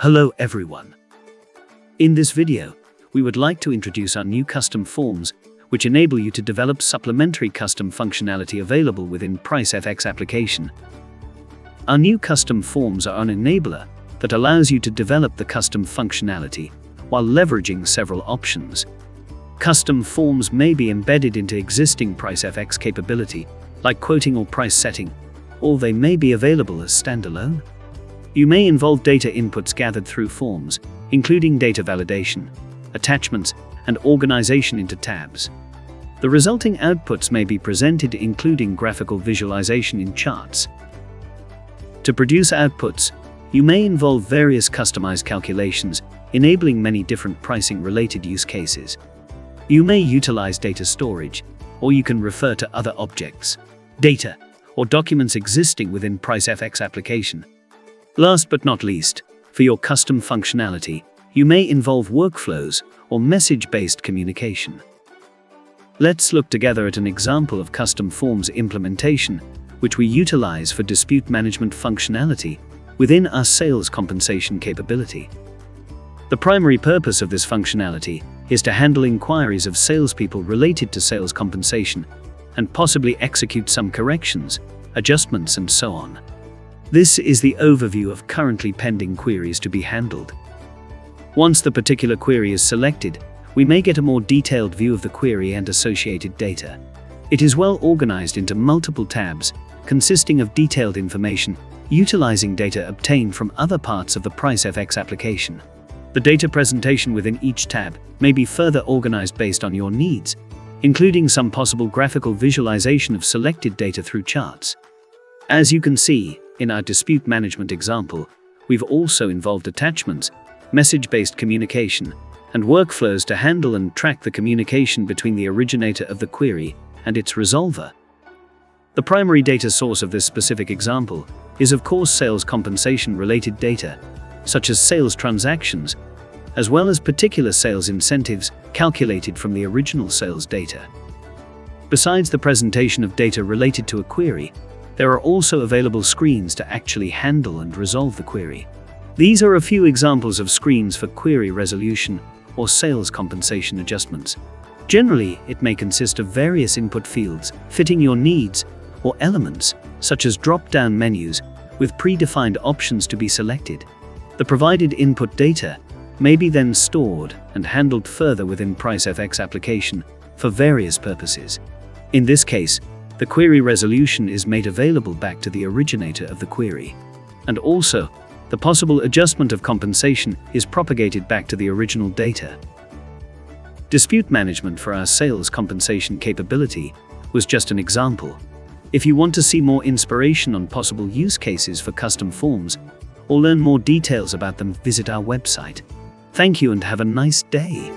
Hello everyone. In this video, we would like to introduce our new custom forms, which enable you to develop supplementary custom functionality available within PriceFX application. Our new custom forms are an enabler that allows you to develop the custom functionality while leveraging several options. Custom forms may be embedded into existing PriceFX capability, like quoting or price setting, or they may be available as standalone. You may involve data inputs gathered through forms, including data validation, attachments, and organization into tabs. The resulting outputs may be presented including graphical visualization in charts. To produce outputs, you may involve various customized calculations, enabling many different pricing-related use cases. You may utilize data storage, or you can refer to other objects, data, or documents existing within PriceFX application. Last but not least, for your custom functionality, you may involve workflows or message-based communication. Let's look together at an example of custom forms implementation, which we utilize for dispute management functionality within our sales compensation capability. The primary purpose of this functionality is to handle inquiries of salespeople related to sales compensation and possibly execute some corrections, adjustments and so on. This is the overview of currently pending queries to be handled. Once the particular query is selected, we may get a more detailed view of the query and associated data. It is well organized into multiple tabs, consisting of detailed information, utilizing data obtained from other parts of the PriceFX application. The data presentation within each tab may be further organized based on your needs, including some possible graphical visualization of selected data through charts. As you can see, in our dispute management example, we've also involved attachments, message-based communication, and workflows to handle and track the communication between the originator of the query and its resolver. The primary data source of this specific example is of course sales compensation-related data, such as sales transactions, as well as particular sales incentives calculated from the original sales data. Besides the presentation of data related to a query, there are also available screens to actually handle and resolve the query. These are a few examples of screens for query resolution or sales compensation adjustments. Generally, it may consist of various input fields fitting your needs or elements, such as drop-down menus with predefined options to be selected. The provided input data may be then stored and handled further within PriceFX application for various purposes. In this case, the query resolution is made available back to the originator of the query. And also, the possible adjustment of compensation is propagated back to the original data. Dispute management for our sales compensation capability was just an example. If you want to see more inspiration on possible use cases for custom forms, or learn more details about them, visit our website. Thank you and have a nice day.